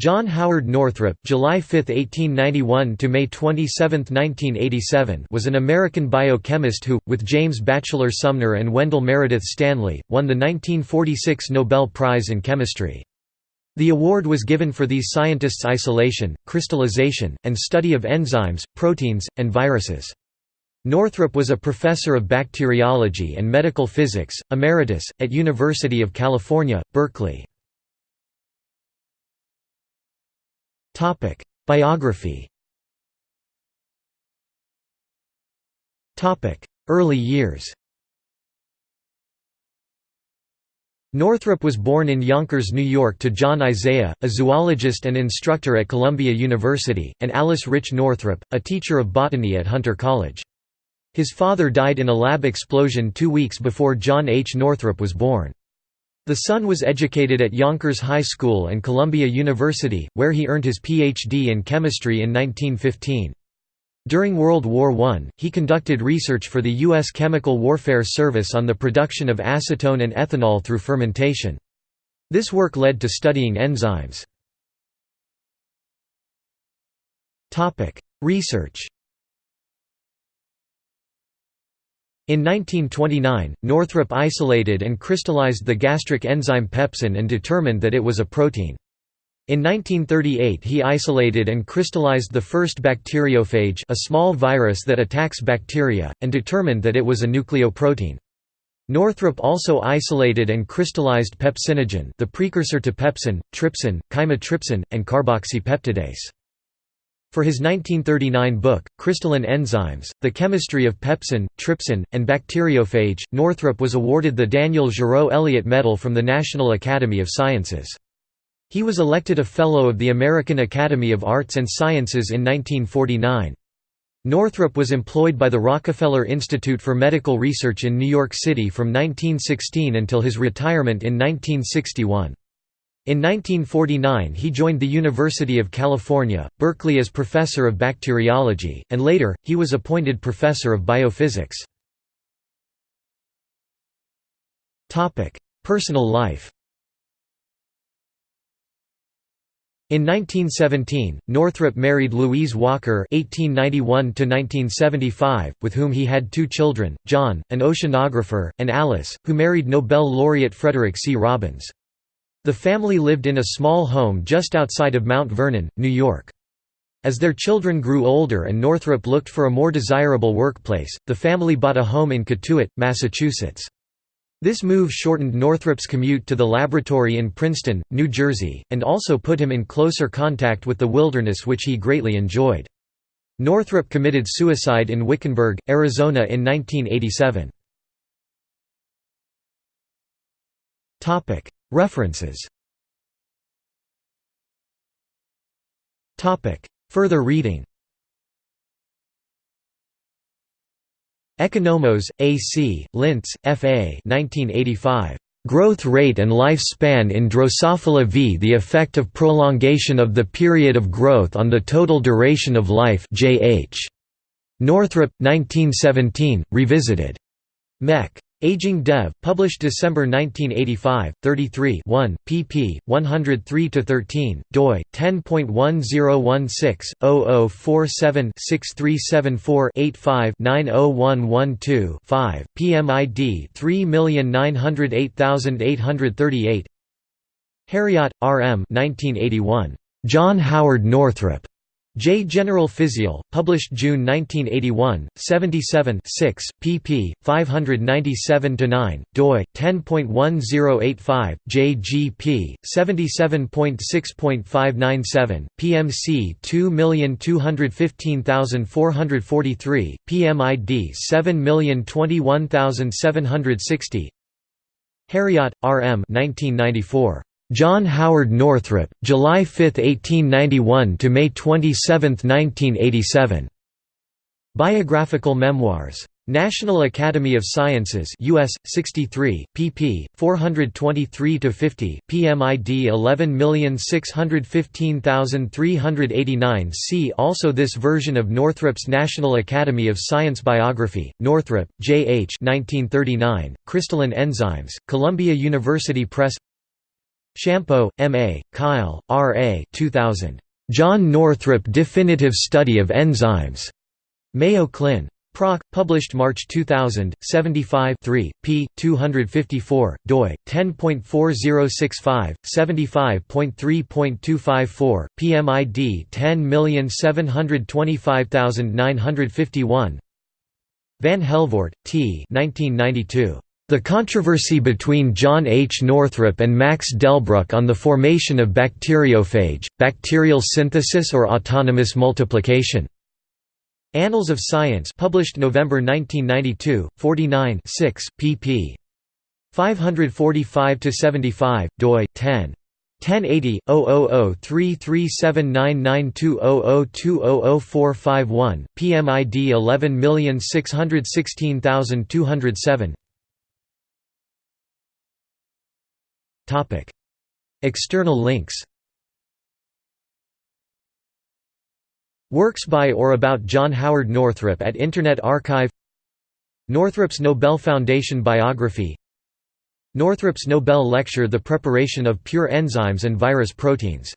John Howard Northrop July 5, 1891 to May 27, 1987 was an American biochemist who, with James Batchelor Sumner and Wendell Meredith Stanley, won the 1946 Nobel Prize in Chemistry. The award was given for these scientists' isolation, crystallization, and study of enzymes, proteins, and viruses. Northrop was a professor of bacteriology and medical physics, emeritus, at University of California, Berkeley. Biography Early years Northrop was born in Yonkers, New York to John Isaiah, a zoologist and instructor at Columbia University, and Alice Rich Northrop, a teacher of botany at Hunter College. His father died in a lab explosion two weeks before John H. Northrop was born. The son was educated at Yonkers High School and Columbia University, where he earned his Ph.D. in chemistry in 1915. During World War I, he conducted research for the U.S. Chemical Warfare Service on the production of acetone and ethanol through fermentation. This work led to studying enzymes. Research In 1929, Northrop isolated and crystallized the gastric enzyme pepsin and determined that it was a protein. In 1938 he isolated and crystallized the first bacteriophage a small virus that attacks bacteria, and determined that it was a nucleoprotein. Northrop also isolated and crystallized pepsinogen the precursor to pepsin, trypsin, chymotrypsin, and carboxypeptidase. For his 1939 book, Crystalline Enzymes, The Chemistry of Pepsin, Trypsin, and Bacteriophage, Northrop was awarded the Daniel Giraud Elliott Medal from the National Academy of Sciences. He was elected a Fellow of the American Academy of Arts and Sciences in 1949. Northrop was employed by the Rockefeller Institute for Medical Research in New York City from 1916 until his retirement in 1961. In 1949 he joined the University of California, Berkeley as professor of bacteriology, and later, he was appointed professor of biophysics. Personal life In 1917, Northrop married Louise Walker (1891–1975), with whom he had two children: John, an oceanographer, and Alice, who married Nobel laureate Frederick C. Robbins. The family lived in a small home just outside of Mount Vernon, New York. As their children grew older and Northrop looked for a more desirable workplace, the family bought a home in Cotuit, Massachusetts. This move shortened Northrop's commute to the laboratory in Princeton, New Jersey, and also put him in closer contact with the wilderness which he greatly enjoyed. Northrop committed suicide in Wickenburg, Arizona in 1987. References Further reading Economos, A. C., Lints, F. A. 1985. Growth rate and lifespan in Drosophila v. The effect of prolongation of the period of growth on the total duration of life J. H. Northrop, 1917, revisited. Mech. Aging Dev, published December 1985, 33 1, pp. 103–13, doi, 10.1016-0047-6374-85-90112-5, PMID 3908838 Herriott, R. M. 1981. John Howard Northrop. J. General Physiol, published June 1981, 77 6, pp. 597–9, doi, 10.1085, jgp, 77.6.597, pmc 2215443, pmid 7021760 Herriott, R. M. 1994. John Howard Northrop, July 5, 1891 to May 27, 1987. Biographical Memoirs. National Academy of Sciences US 63 pp 423 to 50 PMID 11615389 See also this version of Northrop's National Academy of Science biography Northrop J H 1939 Crystalline Enzymes Columbia University Press Shampo, M. A., Kyle, R. A. 2000. John Northrop Definitive Study of Enzymes. Mayo Clin. Proc. Published March 2000, 75 3, p. 254, doi, 10.4065, 75.3.254, PMID 10725951 Van Helvoort, T. 1992. The controversy between John H. Northrop and Max Delbruck on the formation of bacteriophage, bacterial synthesis or autonomous multiplication. Annals of Science published November 1992, 49 6, pp. 545–75, doi, 10. 1080 00033799200200451 PMID 11616207 External links. Works by or about John Howard Northrop at Internet Archive. Northrop's Nobel Foundation biography. Northrop's Nobel lecture The Preparation of Pure Enzymes and Virus Proteins